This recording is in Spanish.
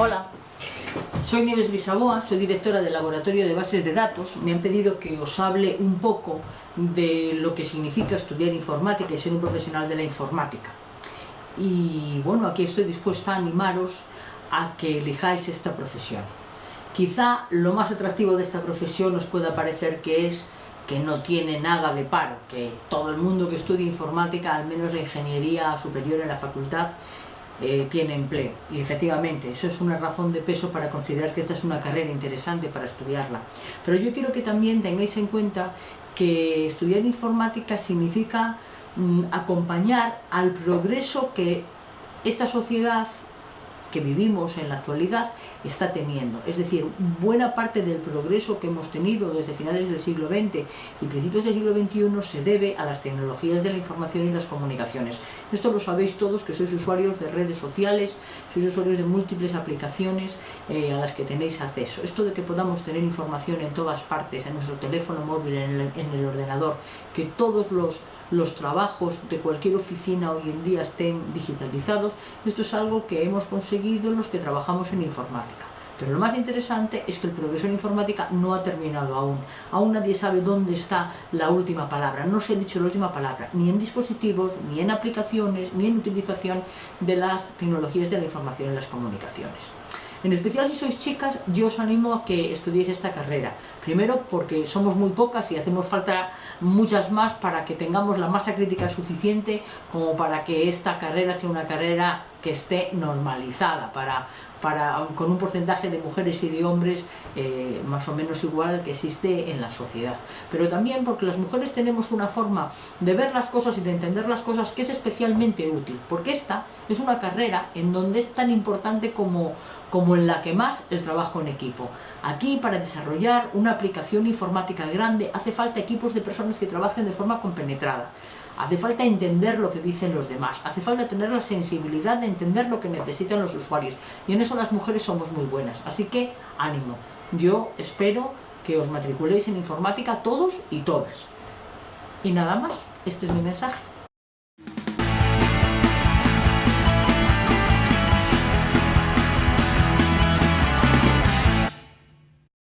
Hola, soy Nieves Bisaboa, soy directora del Laboratorio de Bases de Datos. Me han pedido que os hable un poco de lo que significa estudiar informática y ser un profesional de la informática. Y bueno, aquí estoy dispuesta a animaros a que elijáis esta profesión. Quizá lo más atractivo de esta profesión os pueda parecer que es que no tiene nada de paro, que todo el mundo que estudia informática, al menos la ingeniería superior en la facultad, eh, tiene empleo. Y efectivamente, eso es una razón de peso para considerar que esta es una carrera interesante para estudiarla. Pero yo quiero que también tengáis en cuenta que estudiar informática significa mm, acompañar al progreso que esta sociedad vivimos en la actualidad está teniendo. Es decir, buena parte del progreso que hemos tenido desde finales del siglo XX y principios del siglo XXI se debe a las tecnologías de la información y las comunicaciones. Esto lo sabéis todos que sois usuarios de redes sociales, sois usuarios de múltiples aplicaciones eh, a las que tenéis acceso. Esto de que podamos tener información en todas partes, en nuestro teléfono móvil, en el ordenador, que todos los los trabajos de cualquier oficina hoy en día estén digitalizados, esto es algo que hemos conseguido los que trabajamos en informática. Pero lo más interesante es que el progreso en informática no ha terminado aún. Aún nadie sabe dónde está la última palabra. No se ha dicho la última palabra, ni en dispositivos, ni en aplicaciones, ni en utilización de las tecnologías de la información y las comunicaciones. En especial si sois chicas, yo os animo a que estudiéis esta carrera. Primero porque somos muy pocas y hacemos falta muchas más para que tengamos la masa crítica suficiente como para que esta carrera sea una carrera que esté normalizada, para, para, con un porcentaje de mujeres y de hombres eh, más o menos igual que existe en la sociedad. Pero también porque las mujeres tenemos una forma de ver las cosas y de entender las cosas que es especialmente útil, porque esta es una carrera en donde es tan importante como, como en la que más el trabajo en equipo. Aquí, para desarrollar una aplicación informática grande, hace falta equipos de personas que trabajen de forma compenetrada. Hace falta entender lo que dicen los demás, hace falta tener la sensibilidad de entender lo que necesitan los usuarios. Y en eso las mujeres somos muy buenas. Así que, ánimo. Yo espero que os matriculéis en informática todos y todas. Y nada más, este es mi mensaje.